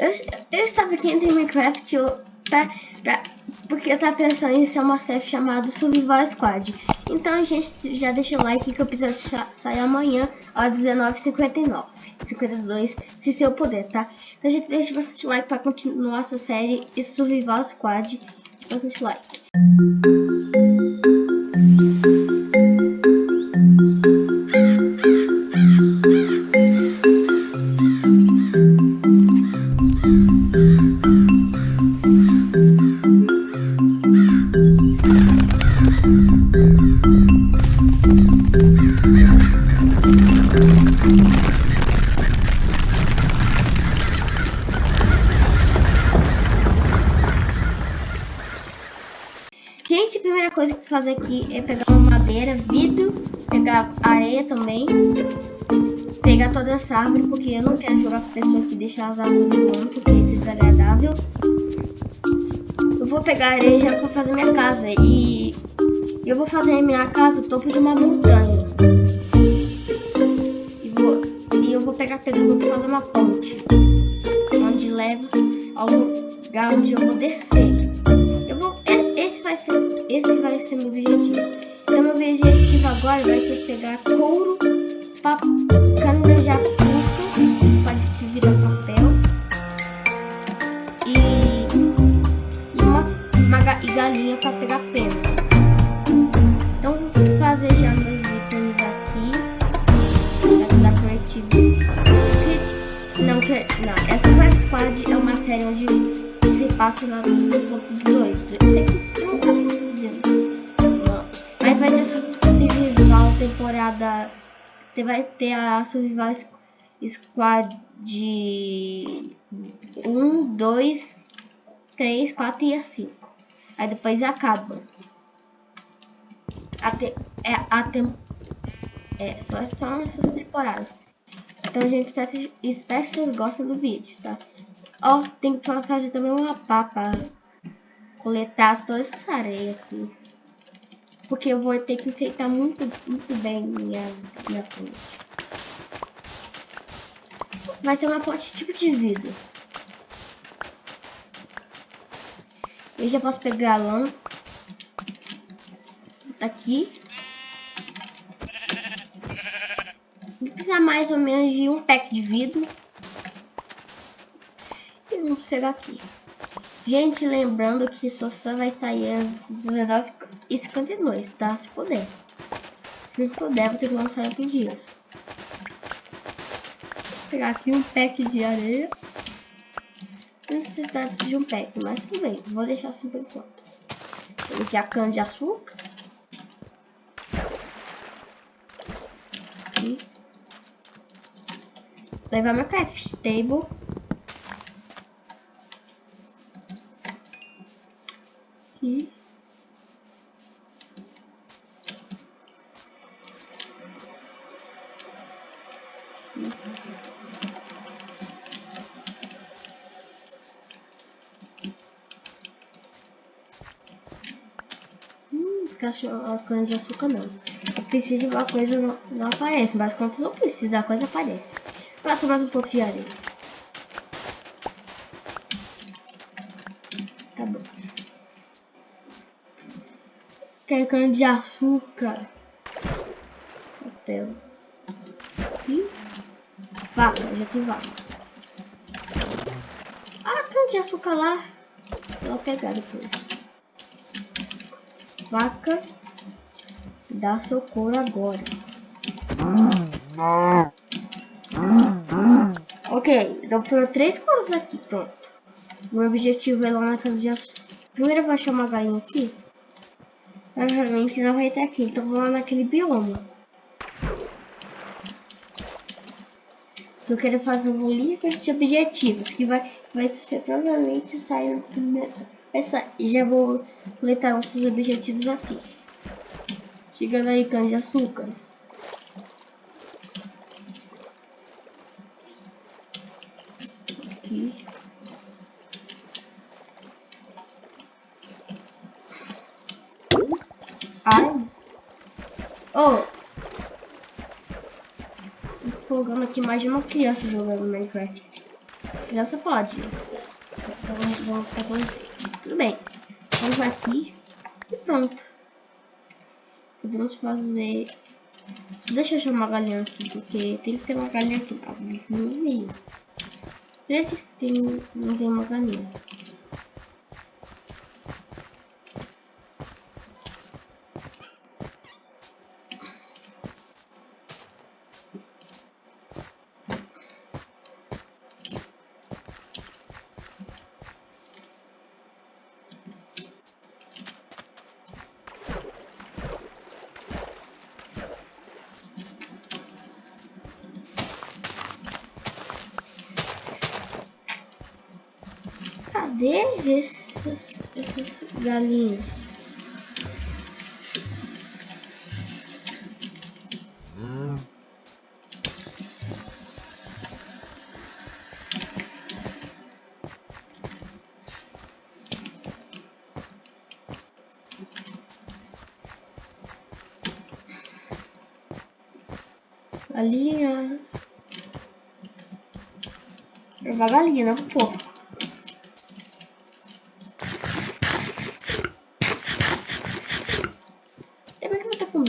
Eu, eu estava aqui em Minecraft eu, pra, pra, porque eu tava pensando em ser uma série chamada Survival Squad. Então, gente, já deixa o like que o episódio sai amanhã às 19h59. 52, se eu puder, tá? Então, gente, deixa bastante like pra continuar essa série e Survival Squad. Bastante like. A primeira coisa que fazer aqui é pegar uma madeira, vidro, pegar areia também, pegar toda essa árvore, porque eu não quero jogar com pessoa que deixa as árvores no porque isso é desagradável. Eu vou pegar areia já pra fazer minha casa e eu vou fazer minha casa no topo de uma montanha. E, vou, e eu vou pegar pedra pra fazer uma ponte, onde leva ao lugar onde eu vou descer. Eu vou vai ser, esse vai ser meu objetivo. Então meu objetivo agora vai ser pegar couro, cana de açúcar, pode se virar papel e, e uma, uma e galinha para pegar pena. Então vou fazer já meus itens aqui da Creative. Não, que, não, essa Squad é uma série onde se passa na, no top 18 temporada. Vai ter a Survival Squad de 1, 2, 3, 4 e 5. Aí depois acaba. Até, é, até, é, só são essas temporadas. Então, gente, espero, espero que vocês gostem do vídeo, tá? Ó, tem que fazer também uma pá coletar toda essa areia aqui. Porque eu vou ter que enfeitar muito, muito bem minha, minha ponte. Vai ser uma ponte tipo de vidro. Eu já posso pegar a lã. Aqui. Vou precisar mais ou menos de um pack de vidro. E vamos pegar aqui. Gente, lembrando que só vai sair às 19 e 52, tá? Se puder. Se não puder, vou ter que lançar outros dias. Vou pegar aqui um pack de areia. Necessidade de um pack, mas tudo bem. Vou deixar assim por enquanto. Vou deixar cana de açúcar. Aqui. Levar meu craft table. Aqui. Hum, cana de açúcar não. Preciso de uma coisa, não, não aparece, mas quando não precisa, a coisa aparece. Passa mais um pouco de areia. Tá bom. Quero cana de açúcar. Papel. Vaca, já tem vaca. Ah, cana de açúcar lá. Vou pegar depois. Vaca. Dá socorro agora. Ok, então foram três coisas aqui, pronto. Meu objetivo é lá na casa de açúcar. Primeiro eu vou achar uma galinha aqui. Provavelmente não vai ter aqui, então vou lá naquele bioma. Eu quero fazer um link de objetivos que vai, vai ser provavelmente sair primeiro. Essa, já vou coletar nossos objetivos aqui. Chegando aí, cana de açúcar. Aqui. Ai. Oh, de uma criança jogando Minecraft. criança pode. Então vamos só. Tudo bem. Vamos aqui e pronto. Podemos fazer... Deixa eu chamar a galinha aqui, porque tem que ter uma galinha aqui. Meio. Três que tem, não tem uma galinha. Cadê esses, essas galinhas? Galinhas. É uma galinha, não é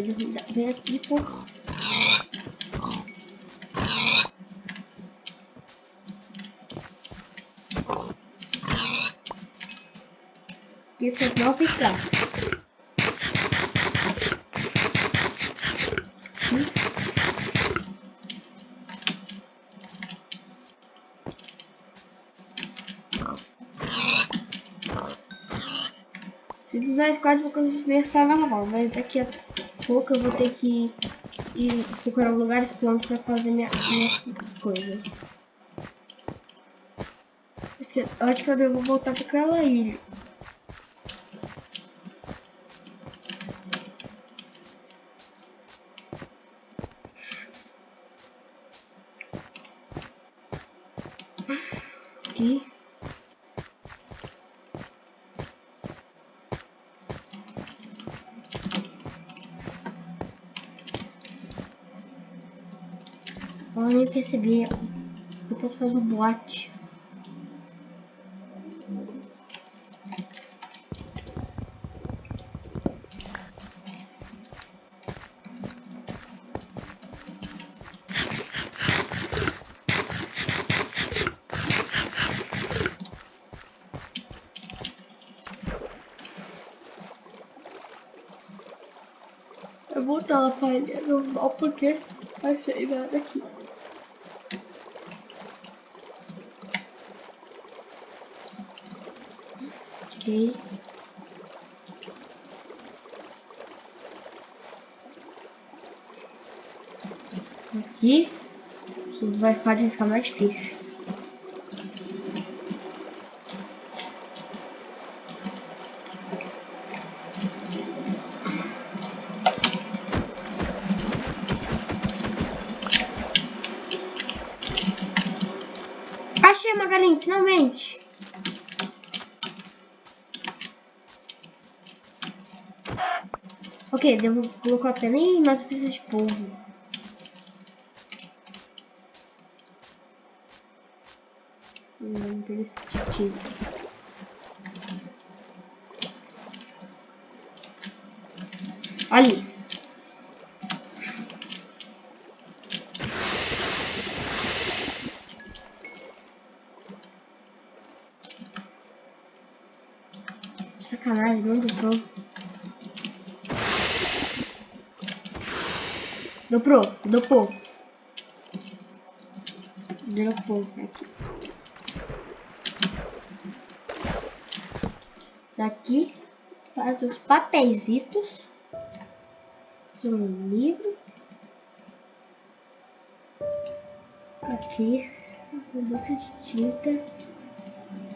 porco. Vem aqui, por Isso não ficar. Se fizer squad, vou conseguir estar normal, mas daqui a pouco eu vou ter que ir procurar lugares prontos para fazer minha, minhas coisas. Acho que, acho que eu devo voltar para aquela ilha. Aqui. Eu nem percebi. Depois faz um boate. Eu vou botar a palha normal porque sair nada aqui. Ok. Aqui. Isso vai, pode ficar mais difícil. Achei uma galinha, finalmente. Ok, devo colocar a pena. Ih, mas eu preciso de polvo. Não preciso Ali. Sacanagem, não dobrou. Dobrou, dobrou. Dropou aqui. Isso aqui faz os papeizitos. Um livro. Aqui, uma bolsa de tinta.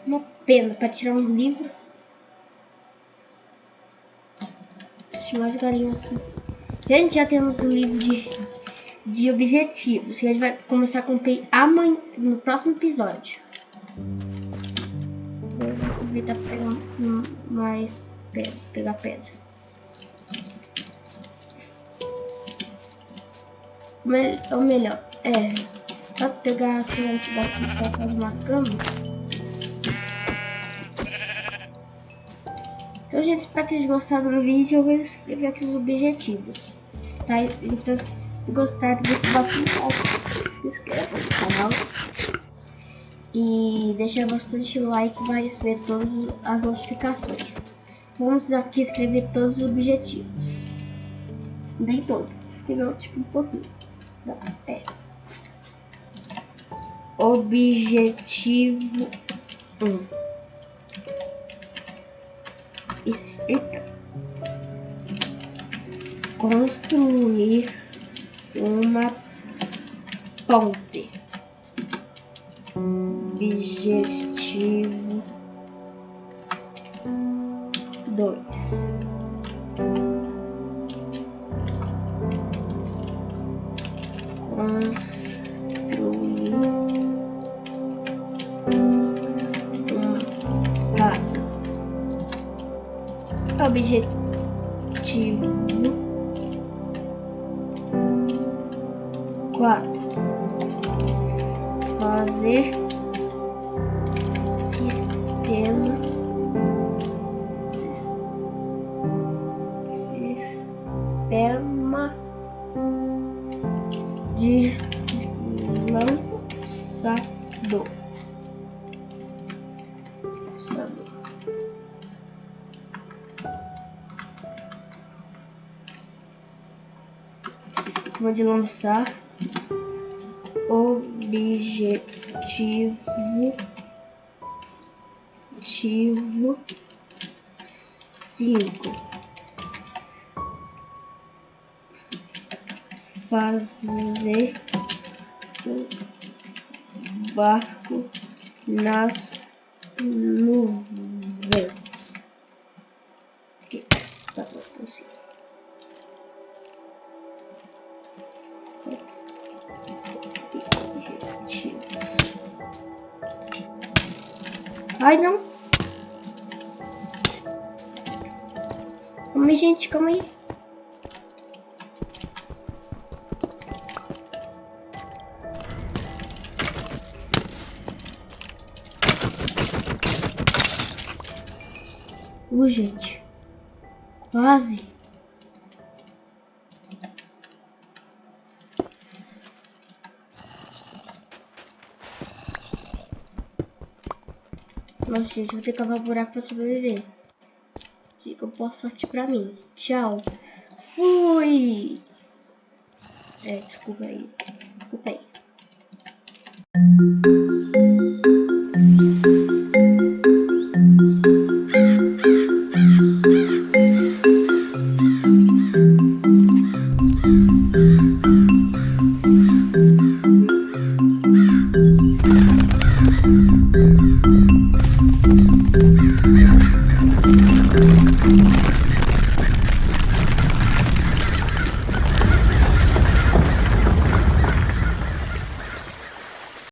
Uma pena para tirar um livro. Deixa mais galinhas aqui. Gente, já temos o livro de, de objetivos. Que a gente vai começar a cumprir amanhã, no próximo episódio. Eu vou aproveitar para pegar mais pedra, pegar pedra. Ou melhor, é. Posso pegar a sua daqui pra fazer uma cama? Então, gente, espero que tenham gostado do vídeo. Eu vou escrever aqui os objetivos. Tá? Então, se gostaram, deixa bastante like, se inscreva no canal. E deixa bastante like para receber todas as notificações. Vamos aqui escrever todos os objetivos. Nem todos, escreveu tipo um pouquinho. É. Objetivo 1. Eita. Construir uma ponte. Objetivo Objetivo quatro. Fazer sistema sistema de de lançar objetivo ativo cinco fazer barco nas nuvens. Ai, não. Calma aí, gente, calma aí. Uh, gente. Quase. Nossa, gente, vou ter que cavar buraco pra sobreviver. Fica boa sorte pra mim. Tchau. Fui! É, desculpa aí. Desculpa aí.